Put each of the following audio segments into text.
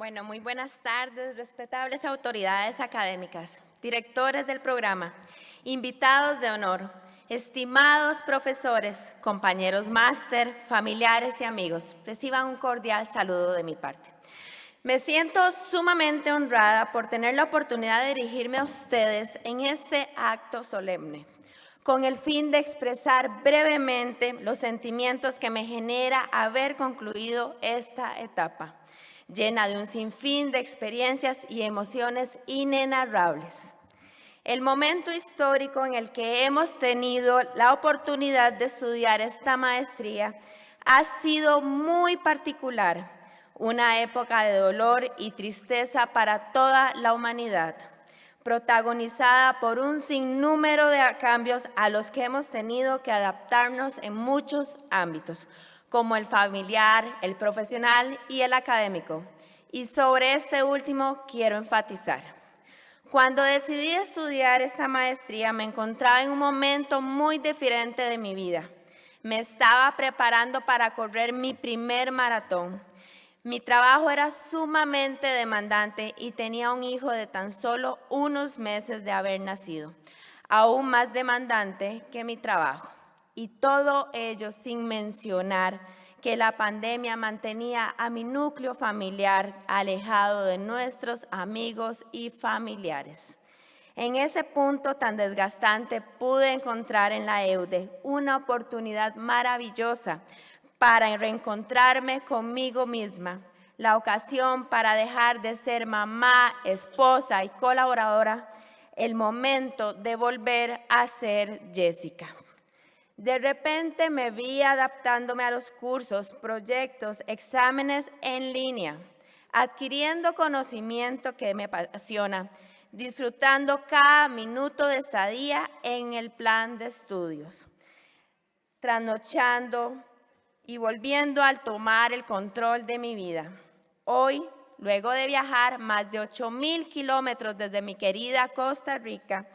Bueno, muy buenas tardes, respetables autoridades académicas, directores del programa, invitados de honor, estimados profesores, compañeros máster, familiares y amigos. Reciban un cordial saludo de mi parte. Me siento sumamente honrada por tener la oportunidad de dirigirme a ustedes en este acto solemne, con el fin de expresar brevemente los sentimientos que me genera haber concluido esta etapa, llena de un sinfín de experiencias y emociones inenarrables. El momento histórico en el que hemos tenido la oportunidad de estudiar esta maestría ha sido muy particular, una época de dolor y tristeza para toda la humanidad, protagonizada por un sinnúmero de cambios a los que hemos tenido que adaptarnos en muchos ámbitos, como el familiar, el profesional y el académico. Y sobre este último quiero enfatizar. Cuando decidí estudiar esta maestría me encontraba en un momento muy diferente de mi vida. Me estaba preparando para correr mi primer maratón mi trabajo era sumamente demandante y tenía un hijo de tan solo unos meses de haber nacido, aún más demandante que mi trabajo. Y todo ello sin mencionar que la pandemia mantenía a mi núcleo familiar alejado de nuestros amigos y familiares. En ese punto tan desgastante pude encontrar en la EUDE una oportunidad maravillosa para reencontrarme conmigo misma, la ocasión para dejar de ser mamá, esposa y colaboradora, el momento de volver a ser Jessica. De repente me vi adaptándome a los cursos, proyectos, exámenes en línea, adquiriendo conocimiento que me apasiona, disfrutando cada minuto de estadía en el plan de estudios, trasnochando, y volviendo al tomar el control de mi vida. Hoy, luego de viajar más de 8 mil kilómetros desde mi querida Costa Rica,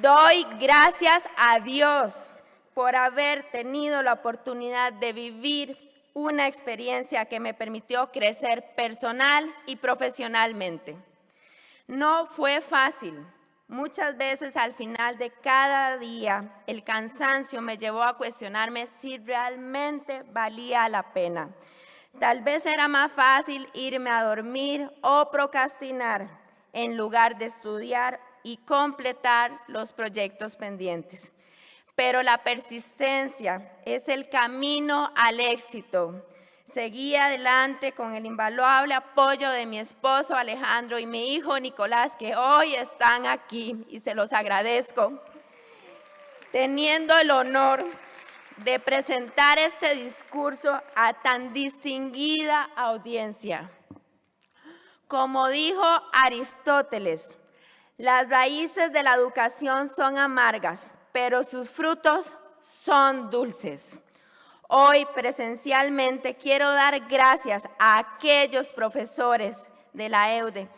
doy gracias a Dios por haber tenido la oportunidad de vivir una experiencia que me permitió crecer personal y profesionalmente. No fue fácil, Muchas veces al final de cada día el cansancio me llevó a cuestionarme si realmente valía la pena. Tal vez era más fácil irme a dormir o procrastinar en lugar de estudiar y completar los proyectos pendientes. Pero la persistencia es el camino al éxito Seguí adelante con el invaluable apoyo de mi esposo Alejandro y mi hijo Nicolás, que hoy están aquí y se los agradezco, teniendo el honor de presentar este discurso a tan distinguida audiencia. Como dijo Aristóteles, las raíces de la educación son amargas, pero sus frutos son dulces. Hoy presencialmente quiero dar gracias a aquellos profesores de la EUDE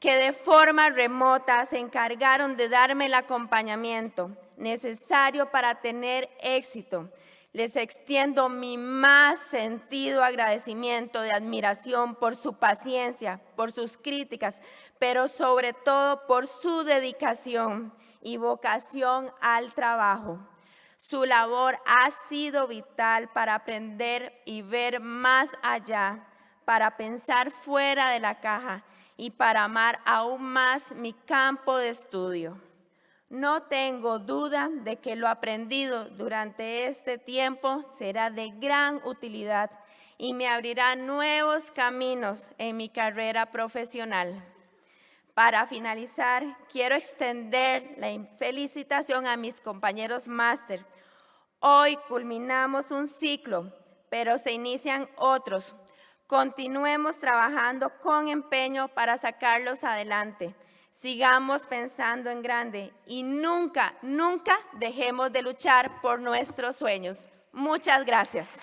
que de forma remota se encargaron de darme el acompañamiento necesario para tener éxito. Les extiendo mi más sentido agradecimiento de admiración por su paciencia, por sus críticas, pero sobre todo por su dedicación y vocación al trabajo. Su labor ha sido vital para aprender y ver más allá, para pensar fuera de la caja y para amar aún más mi campo de estudio. No tengo duda de que lo aprendido durante este tiempo será de gran utilidad y me abrirá nuevos caminos en mi carrera profesional. Para finalizar, quiero extender la felicitación a mis compañeros máster. Hoy culminamos un ciclo, pero se inician otros. Continuemos trabajando con empeño para sacarlos adelante. Sigamos pensando en grande y nunca, nunca dejemos de luchar por nuestros sueños. Muchas gracias.